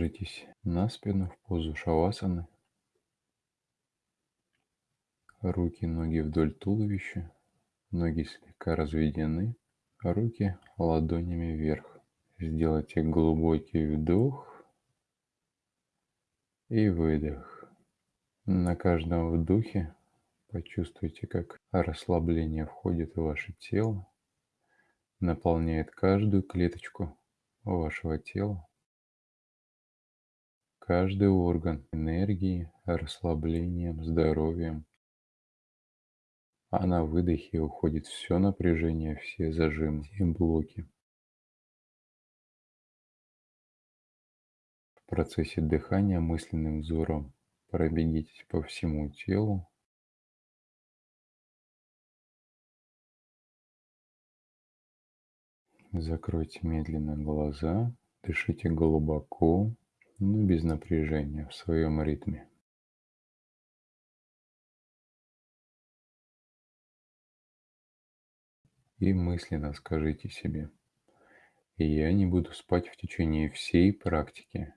Ложитесь на спину в позу шавасаны. Руки, ноги вдоль туловища. Ноги слегка разведены. Руки ладонями вверх. Сделайте глубокий вдох и выдох. На каждом вдохе почувствуйте, как расслабление входит в ваше тело, наполняет каждую клеточку вашего тела, каждый орган энергией, расслаблением, здоровьем. А на выдохе уходит все напряжение, все зажимы, все блоки. В процессе дыхания мысленным взором пробегитесь по всему телу, Закройте медленно глаза, дышите глубоко, но без напряжения в своем ритме. И мысленно скажите себе, я не буду спать в течение всей практики.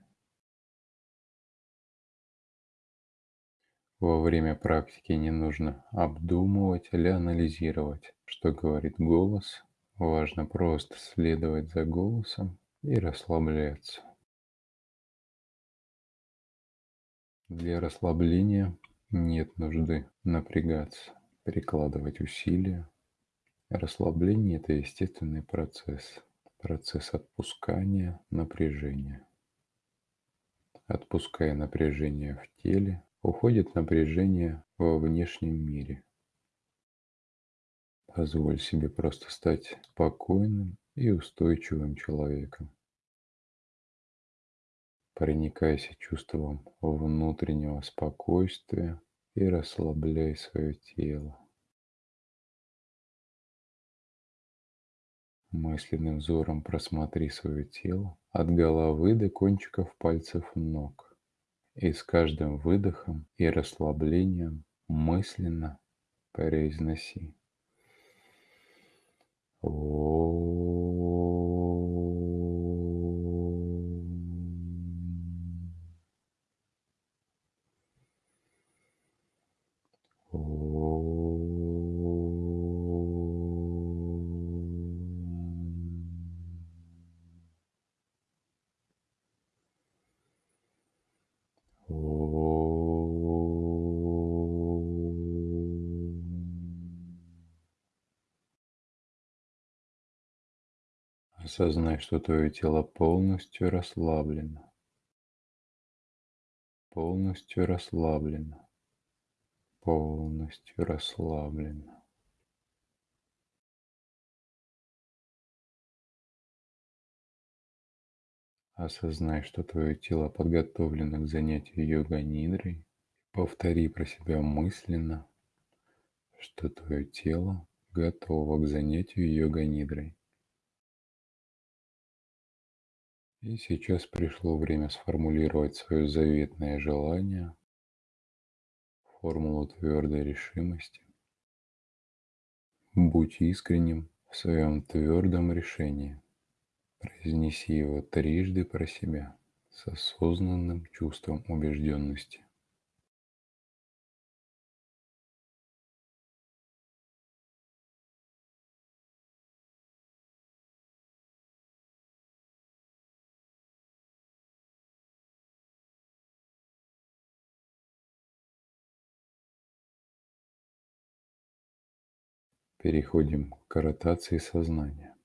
Во время практики не нужно обдумывать или анализировать, что говорит голос Важно просто следовать за голосом и расслабляться. Для расслабления нет нужды напрягаться, прикладывать усилия. Расслабление – это естественный процесс, процесс отпускания напряжения. Отпуская напряжение в теле, уходит напряжение во внешнем мире – Позволь себе просто стать спокойным и устойчивым человеком. Проникайся чувством внутреннего спокойствия и расслабляй свое тело. Мысленным взором просмотри свое тело от головы до кончиков пальцев ног. И с каждым выдохом и расслаблением мысленно произноси Осознай, что твое тело полностью расслаблено. Полностью расслаблено. Полностью расслаблено. Осознай, что твое тело подготовлено к занятию йога-нидрой. Повтори про себя мысленно, что твое тело готово к занятию йога-нидрой. И сейчас пришло время сформулировать свое заветное желание, формулу твердой решимости. Будь искренним в своем твердом решении. Произнеси его трижды про себя с осознанным чувством убежденности. Переходим к каротации сознания.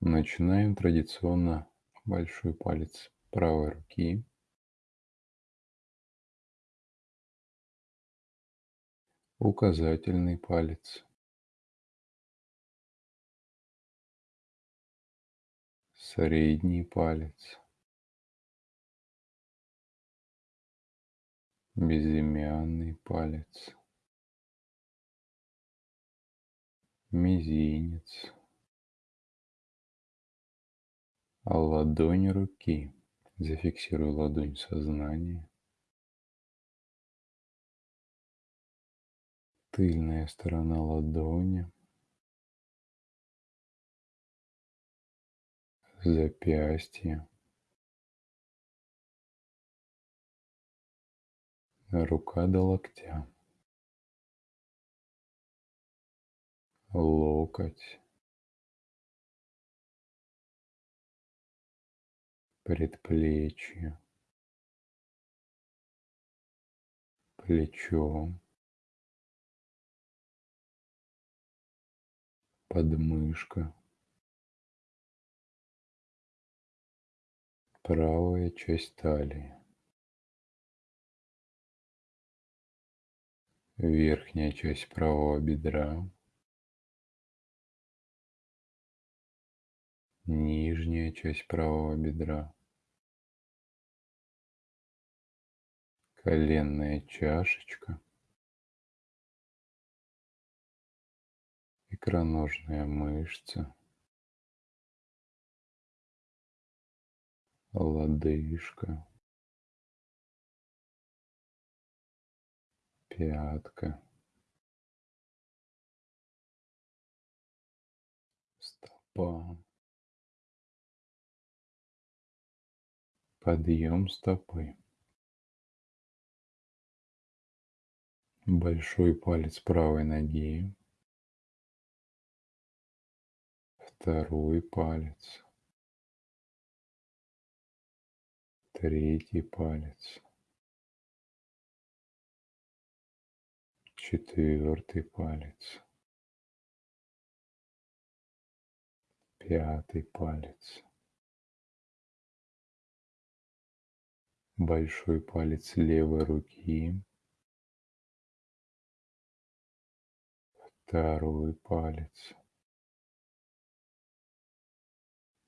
Начинаем традиционно большой палец правой руки. Указательный палец. Средний палец. Безымянный палец. мизинец а ладонь руки. Зафиксирую ладонь сознания. Тыльная сторона ладони. Запястье. Рука до локтя. Локоть, предплечье, плечо, подмышка, правая часть талии, верхняя часть правого бедра, нижняя часть правого бедра, коленная чашечка, икроножная мышца, лодыжка, пятка, стопа, подъем стопы. Большой палец правой ноги, второй палец, третий палец, четвертый палец, пятый палец, большой палец левой руки, второй палец,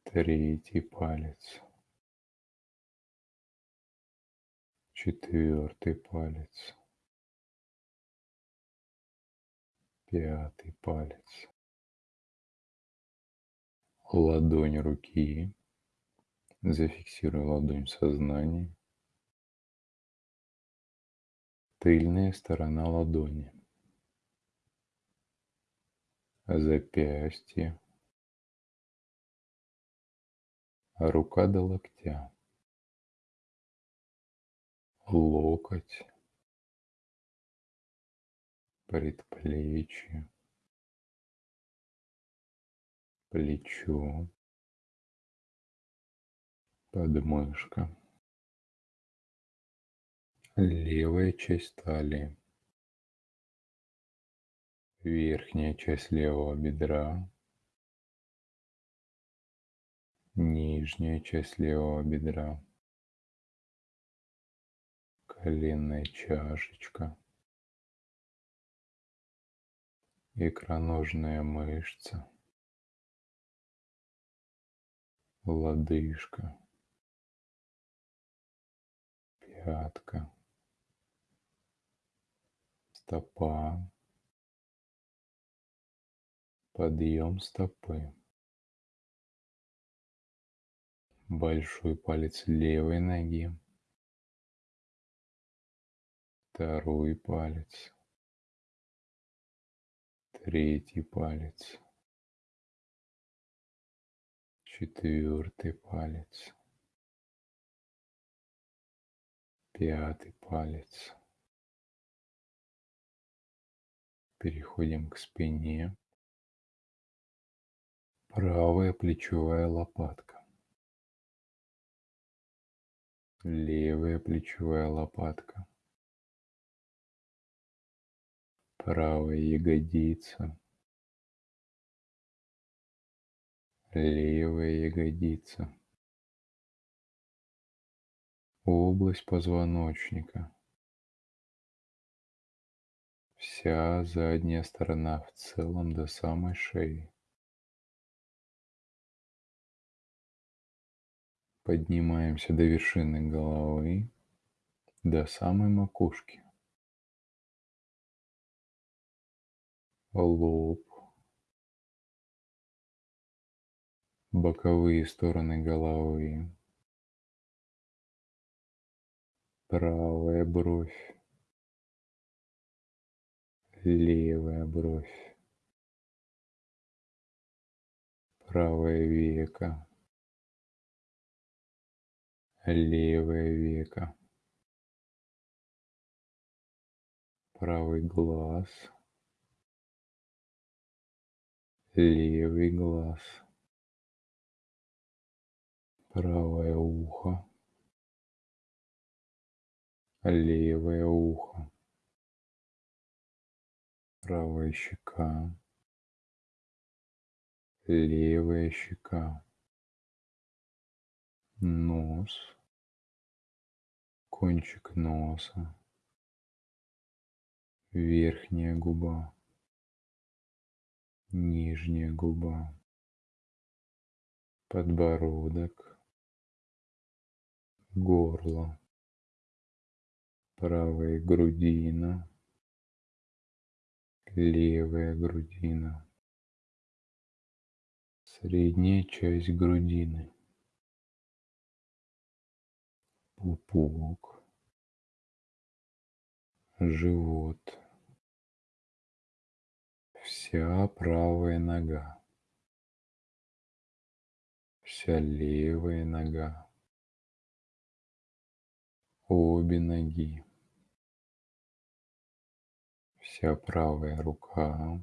третий палец, четвертый палец, пятый палец, ладонь руки, зафиксируй ладонь в тыльная сторона ладони, запястье, рука до локтя, локоть, предплечье, плечо, подмышка, левая часть талии, верхняя часть левого бедра, нижняя часть левого бедра, коленная чашечка, икроножная мышца, лодыжка, пятка, стопа, подъем стопы, большой палец левой ноги, второй палец, третий палец, четвертый палец, пятый палец. Переходим к спине. Правая плечевая лопатка. Левая плечевая лопатка. Правая ягодица. Левая ягодица. Область позвоночника. Вся задняя сторона в целом до самой шеи. Поднимаемся до вершины головы, до самой макушки. Лоб. Боковые стороны головы. Правая бровь. Левая бровь. Правое веко. Левое веко. Правый глаз, левый глаз, правое ухо, левое ухо, правая щека, левая щека, нос, кончик носа, верхняя губа, нижняя губа, подбородок, горло, правая грудина, левая грудина, средняя часть грудины, пупок, живот, вся правая нога, вся левая нога, обе ноги, вся правая рука,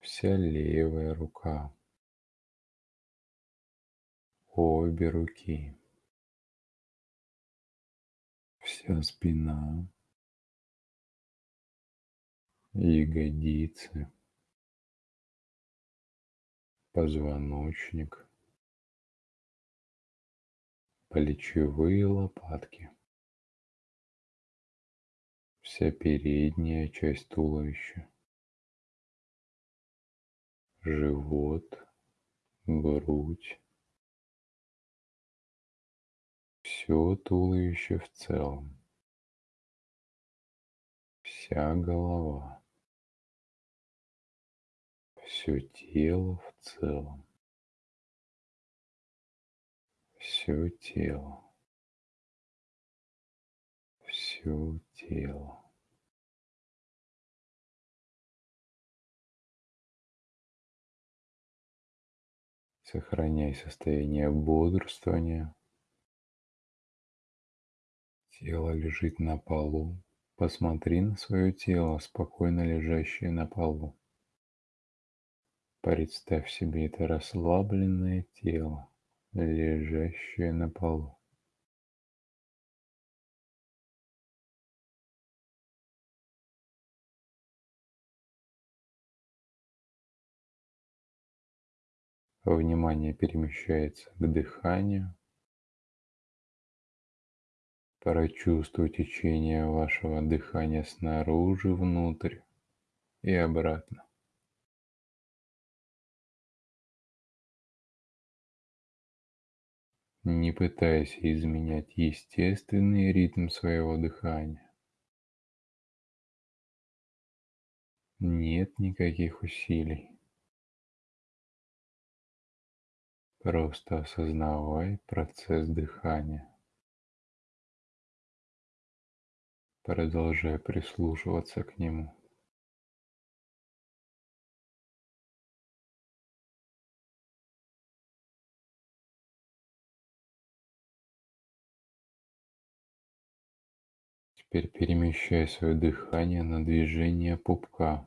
вся левая рука, обе руки, вся спина, ягодицы, позвоночник, плечевые лопатки, вся передняя часть туловища, живот, грудь, все туловище в целом, вся голова, все тело в целом, все тело, все тело. Сохраняй состояние бодрствования. Тело лежит на полу. Посмотри на свое тело, спокойно лежащее на полу. Представь себе это расслабленное тело, лежащее на полу. Внимание перемещается к дыханию. Прочувствуй течение вашего дыхания снаружи, внутрь и обратно. Не пытайся изменять естественный ритм своего дыхания. Нет никаких усилий. Просто осознавай процесс дыхания. Продолжай прислушиваться к нему. Теперь перемещай свое дыхание на движение пупка.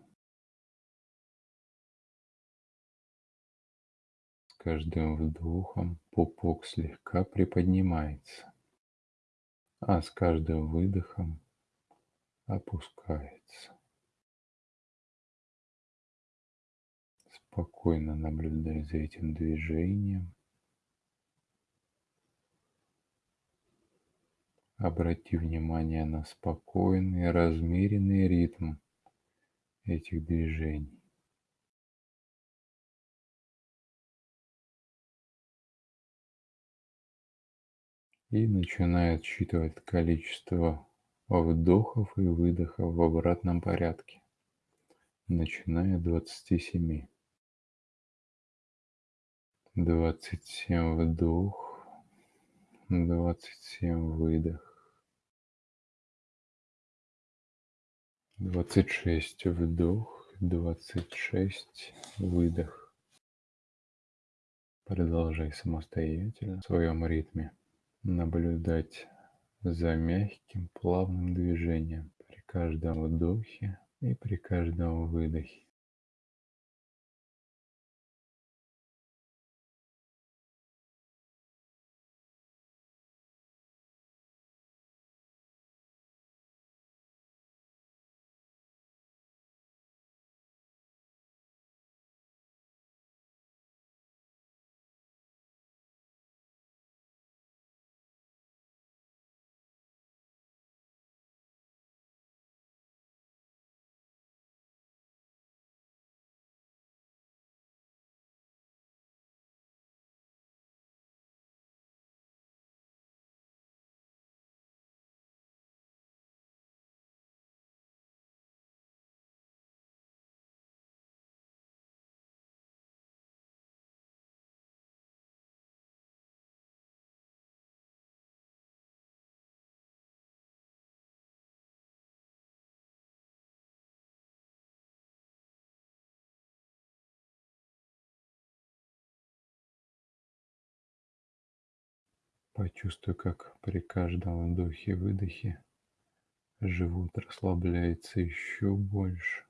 Каждым вдохом пупок слегка приподнимается, а с каждым выдохом опускается. Спокойно наблюдай за этим движением. Обрати внимание на спокойный, размеренный ритм этих движений. И начинай отсчитывать количество вдохов и выдохов в обратном порядке, начиная от 27. 27 вдох, 27 выдох, 26 вдох, 26 выдох. Продолжай самостоятельно в своем ритме наблюдать за мягким плавным движением при каждом вдохе и при каждом выдохе Почувствуй, как при каждом вдохе-выдохе живот расслабляется еще больше.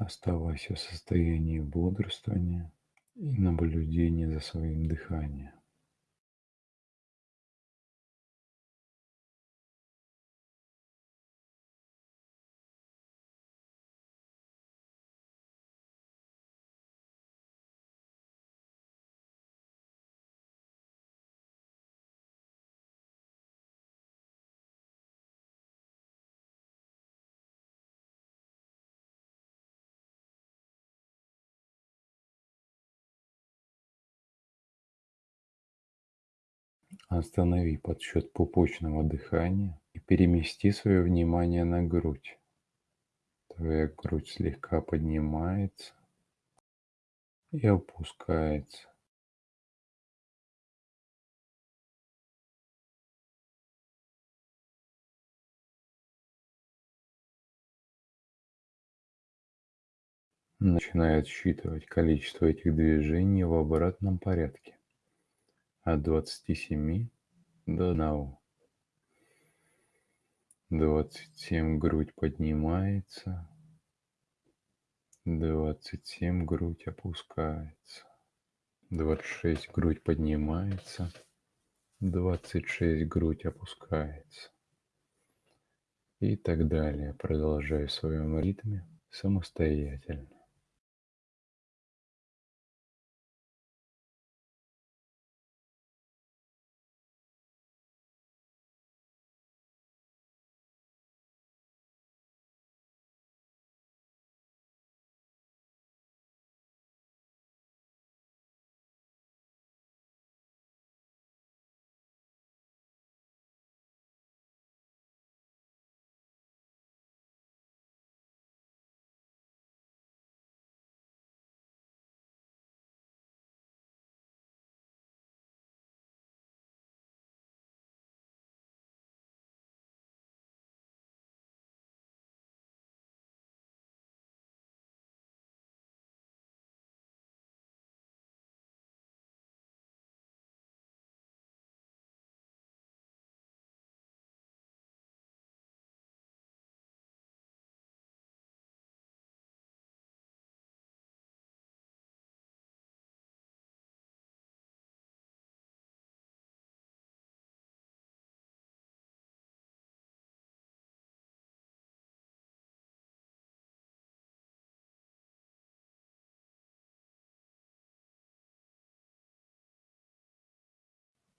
Оставайся в состоянии бодрствования и наблюдения за своим дыханием. Останови подсчет пупочного дыхания и перемести свое внимание на грудь. Твоя грудь слегка поднимается и опускается. Начинай отсчитывать количество этих движений в обратном порядке от двадцати семи до одного. Двадцать семь грудь поднимается, двадцать семь грудь опускается, двадцать шесть грудь поднимается, двадцать шесть грудь опускается и так далее. Продолжай в своем ритме самостоятельно.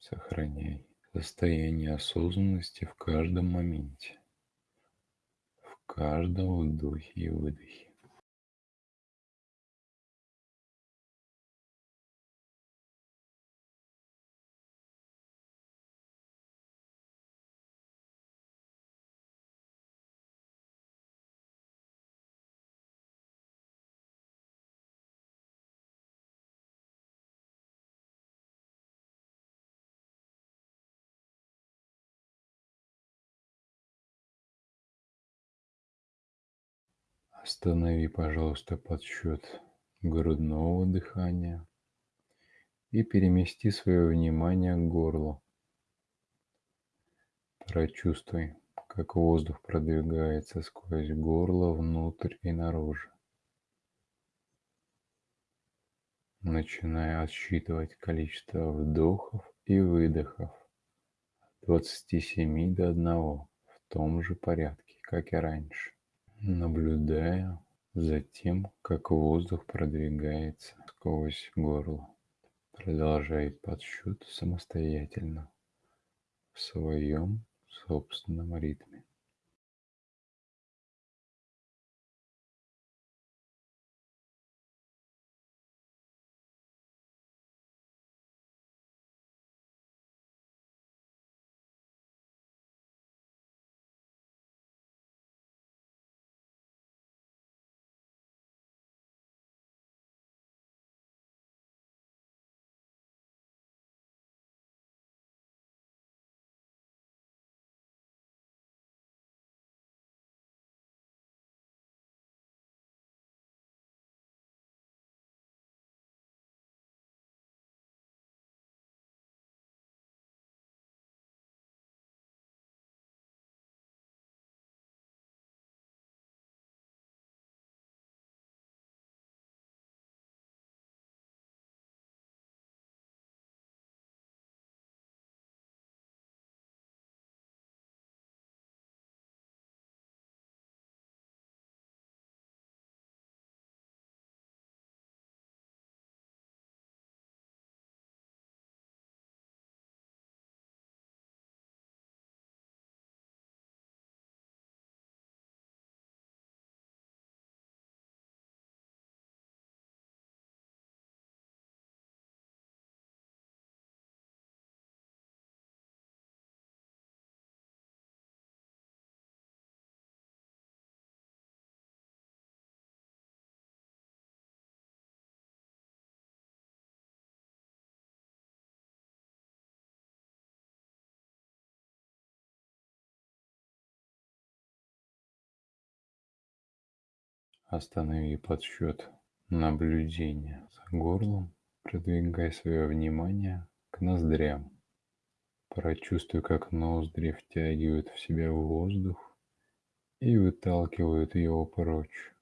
Сохраняй состояние осознанности в каждом моменте, в каждом вдохе и выдохе. Останови, пожалуйста, подсчет грудного дыхания и перемести свое внимание к горлу. Прочувствуй, как воздух продвигается сквозь горло внутрь и наружу. Начиная отсчитывать количество вдохов и выдохов от 27 до 1 в том же порядке, как и раньше наблюдая за тем, как воздух продвигается сквозь горло. Продолжай подсчет самостоятельно в своем собственном ритме. Останови подсчет наблюдения за горлом, продвигай свое внимание к ноздрям. Прочувствуй, как ноздри втягивают в себя воздух и выталкивают его прочь.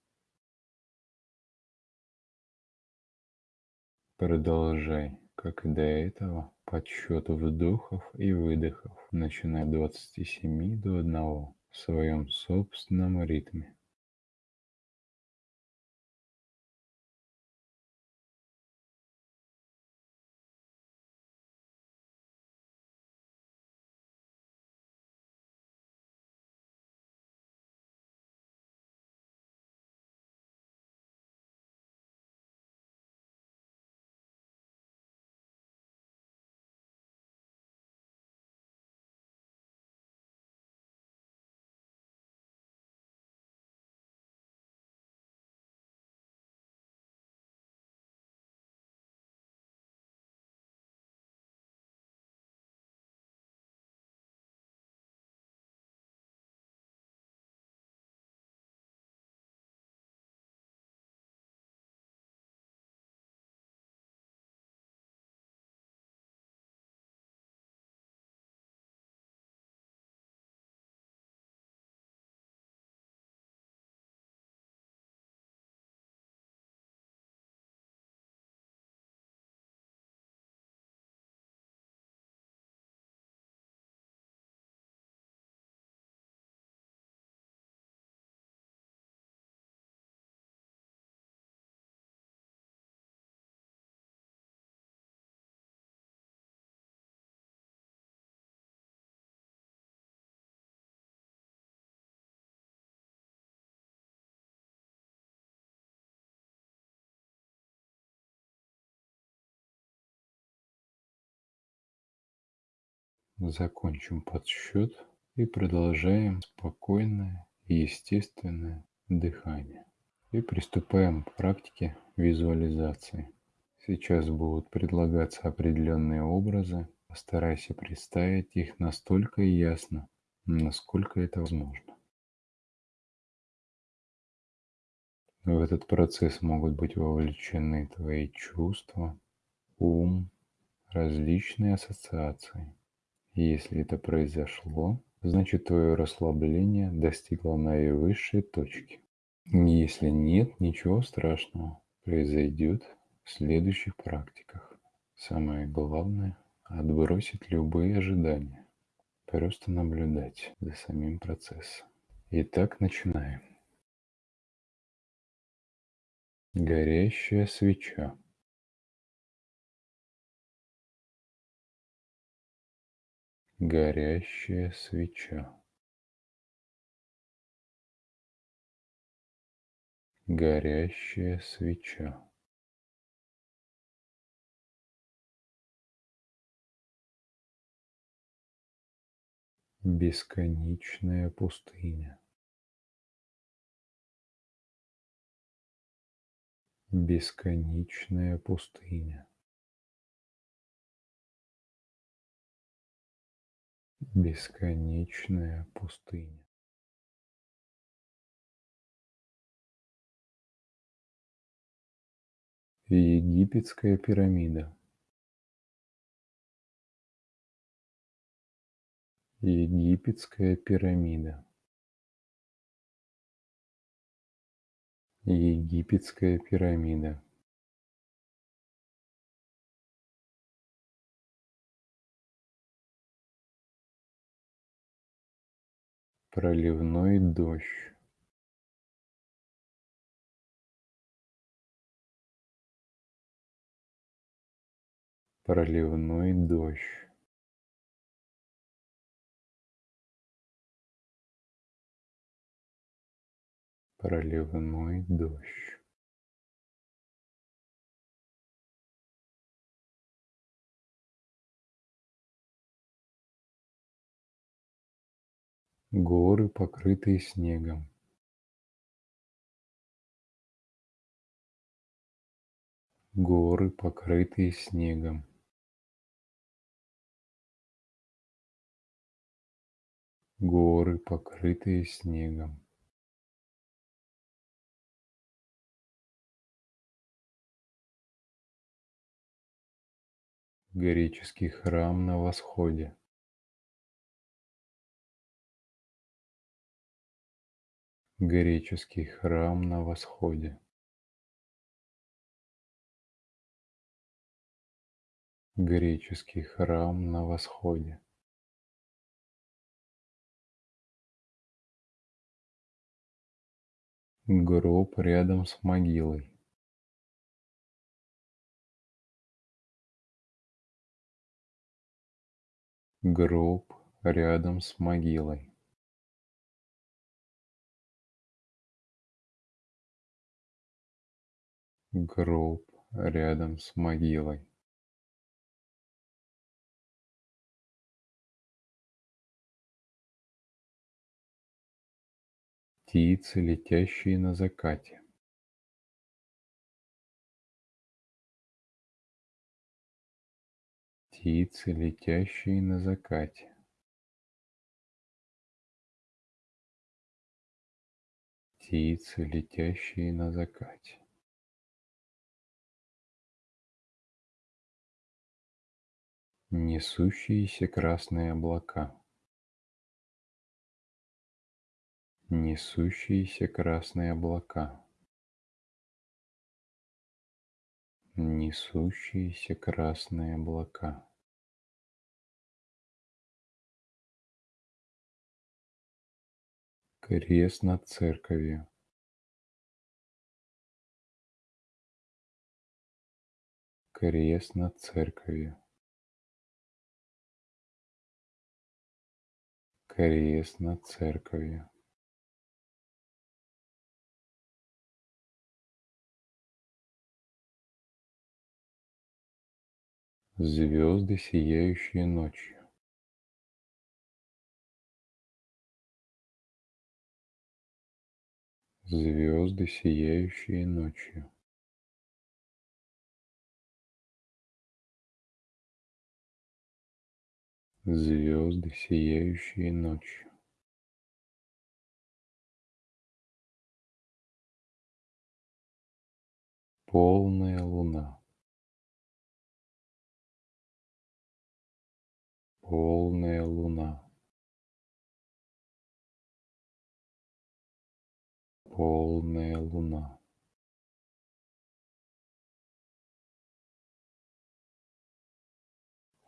Продолжай, как и до этого, подсчет вдохов и выдохов, начиная от 27 до 1 в своем собственном ритме. Закончим подсчет и продолжаем спокойное и естественное дыхание. И приступаем к практике визуализации. Сейчас будут предлагаться определенные образы. Постарайся представить их настолько ясно, насколько это возможно. В этот процесс могут быть вовлечены твои чувства, ум, различные ассоциации. Если это произошло, значит твое расслабление достигло наивысшей точки. Если нет, ничего страшного произойдет в следующих практиках. Самое главное – отбросить любые ожидания. Просто наблюдать за самим процессом. Итак, начинаем. Горящая свеча. Горящая свеча. Горящая свеча. Бесконечная пустыня. Бесконечная пустыня. Бесконечная пустыня. Египетская пирамида. Египетская пирамида. Египетская пирамида. Проливной дождь. Проливной дождь. Проливной дождь. Горы, покрытые снегом. Горы, покрытые снегом. Горы, покрытые снегом. Греческий храм на восходе. Греческий храм на восходе. Греческий храм на восходе. Гроб рядом с могилой. Гроб рядом с могилой. Гроб рядом с могилой. Птицы, летящие на закате. Птицы, летящие на закате. Птицы, летящие на закате. Несущиеся красные облака. Несущиеся красные облака. Несущиеся красные облака. Крест над церковью. Крест над церковью. крест на церкви. Звезды, сияющие ночью. Звезды, сияющие ночью. Звезды, сияющие ночью. Полная луна. Полная луна. Полная луна.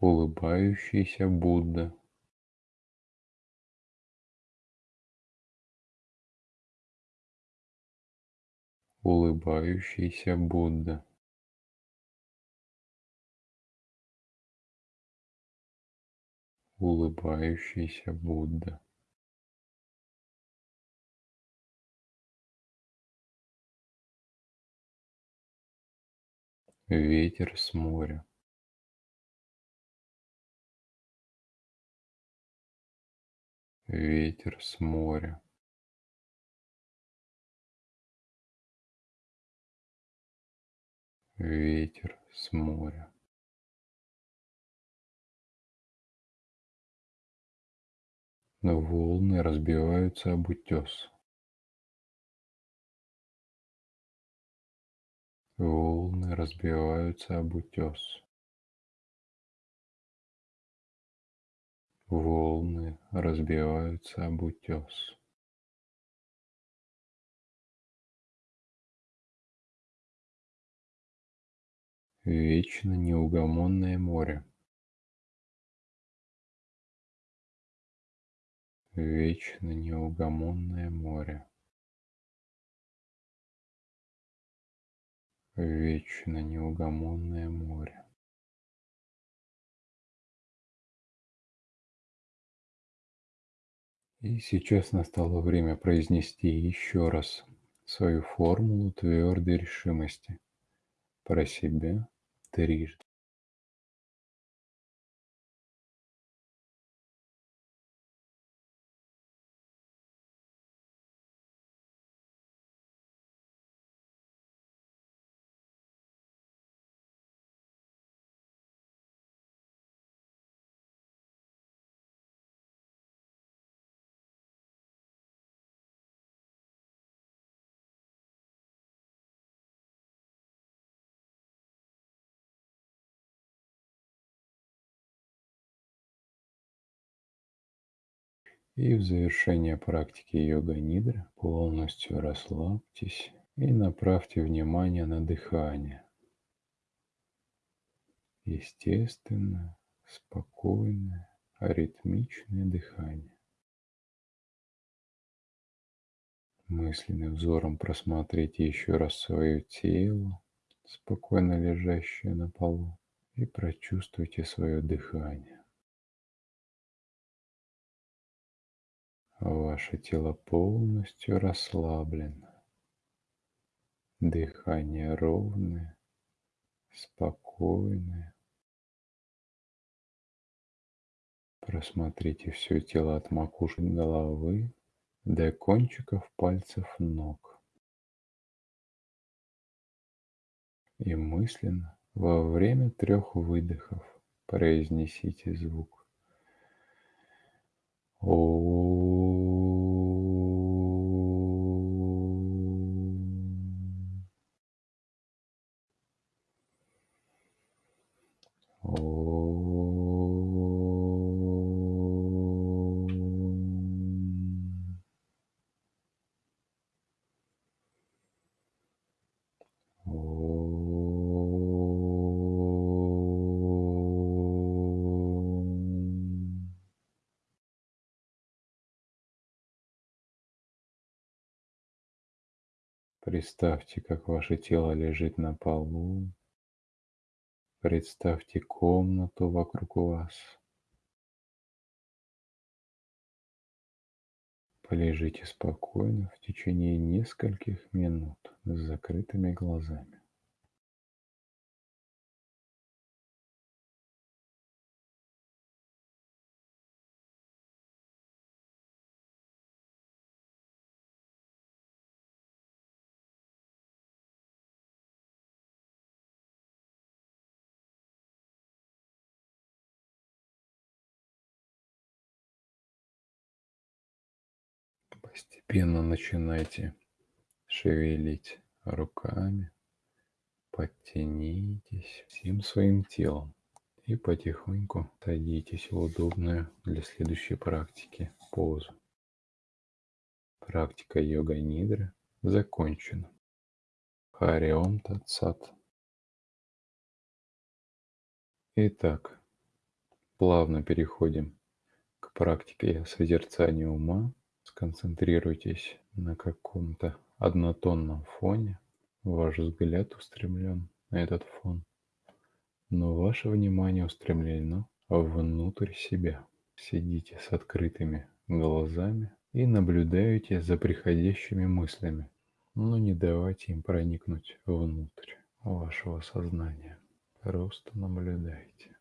Улыбающийся Будда. Улыбающийся Будда. Улыбающийся Будда. Ветер с моря. Ветер с моря. Ветер с моря. Но волны разбиваются об утес. Волны разбиваются об утес. Волны разбиваются об утес. Вечно неугомонное море. Вечно неугомонное море. Вечно неугомонное море. И сейчас настало время произнести еще раз свою формулу твердой решимости про себя трижды. И в завершение практики йога-нидра полностью расслабьтесь и направьте внимание на дыхание. Естественное, спокойное, аритмичное дыхание. Мысленным взором просмотрите еще раз свое тело, спокойно лежащее на полу, и прочувствуйте свое дыхание. Ваше тело полностью расслаблено. Дыхание ровное, спокойное. Просмотрите все тело от макушки головы до кончиков пальцев ног. И мысленно во время трех выдохов произнесите звук Представьте, как ваше тело лежит на полу. Представьте комнату вокруг вас. Полежите спокойно в течение нескольких минут с закрытыми глазами. Постепенно начинайте шевелить руками, подтянитесь всем своим телом и потихоньку садитесь в удобную для следующей практики позу. Практика йога-нидры закончена. Хариом Татсат. Итак, плавно переходим к практике созерцания ума. Сконцентрируйтесь на каком-то однотонном фоне. Ваш взгляд устремлен на этот фон, но ваше внимание устремлено внутрь себя. Сидите с открытыми глазами и наблюдаете за приходящими мыслями, но не давайте им проникнуть внутрь вашего сознания. Просто наблюдайте.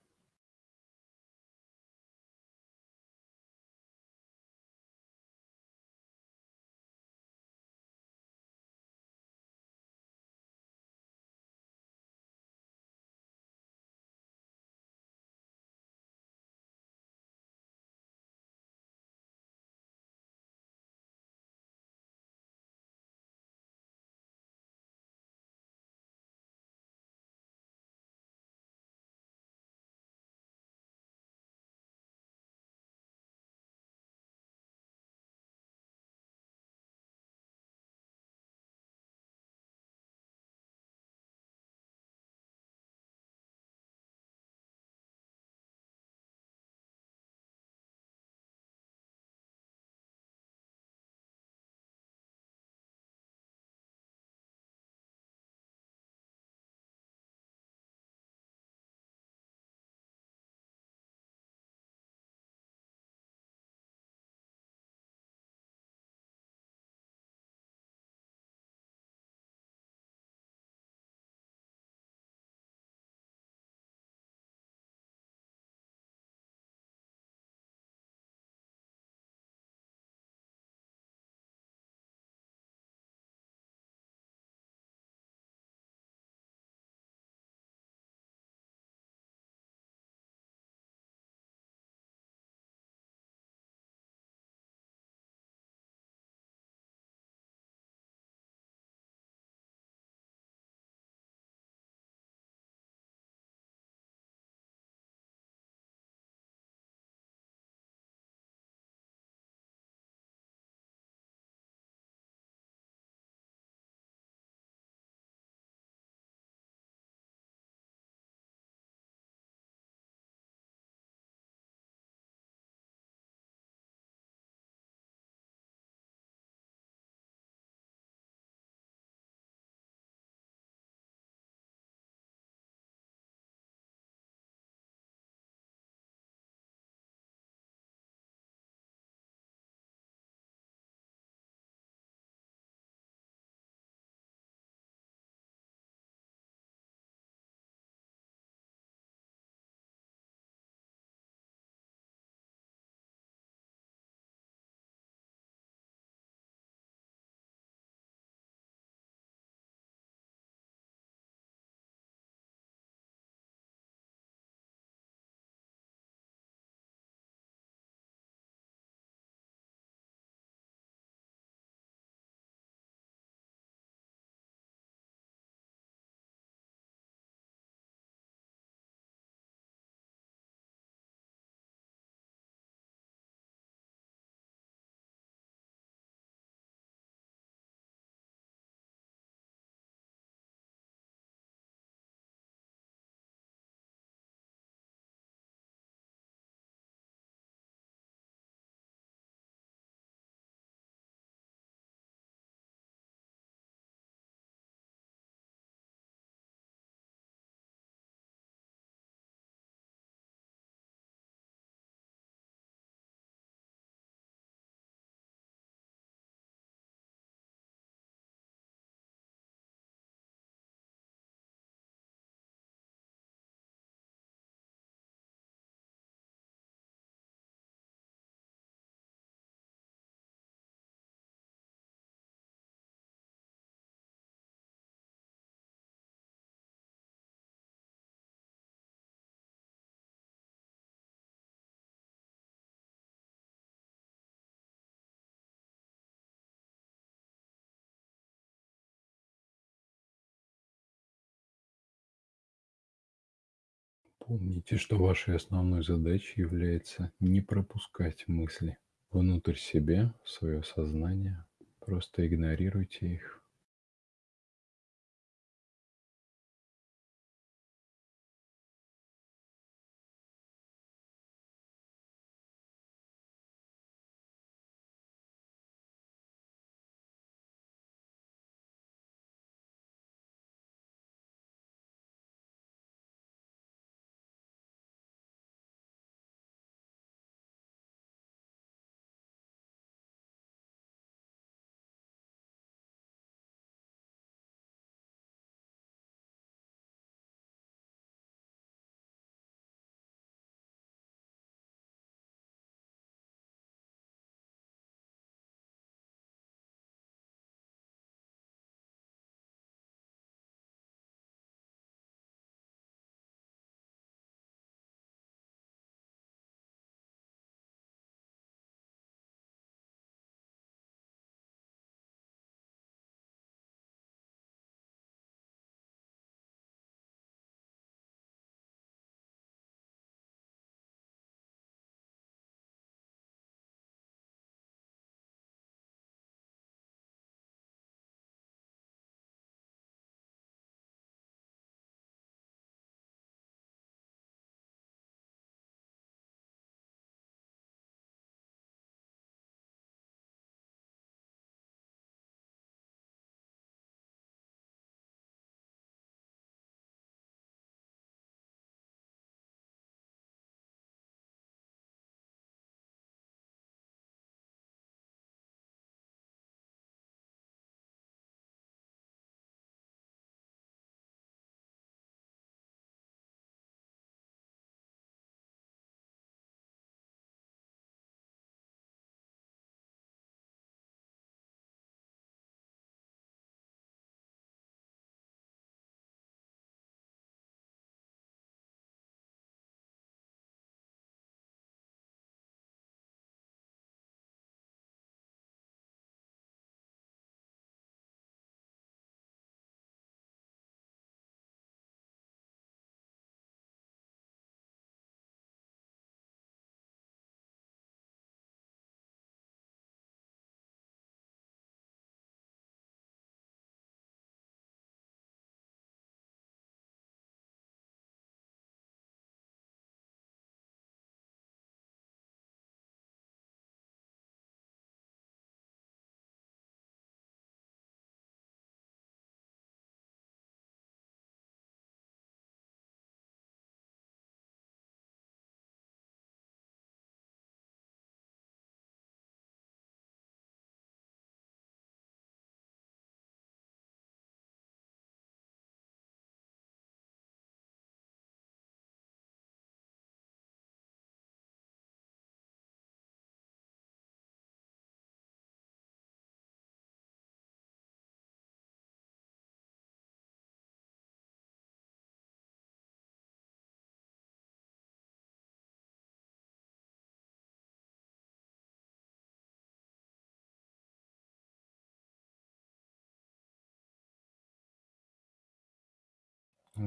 Помните, что вашей основной задачей является не пропускать мысли внутрь себя, в свое сознание. Просто игнорируйте их.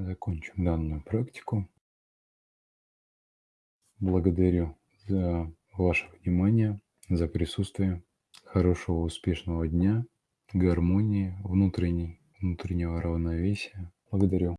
Закончим данную практику. Благодарю за ваше внимание, за присутствие. Хорошего, успешного дня, гармонии внутренней, внутреннего равновесия. Благодарю.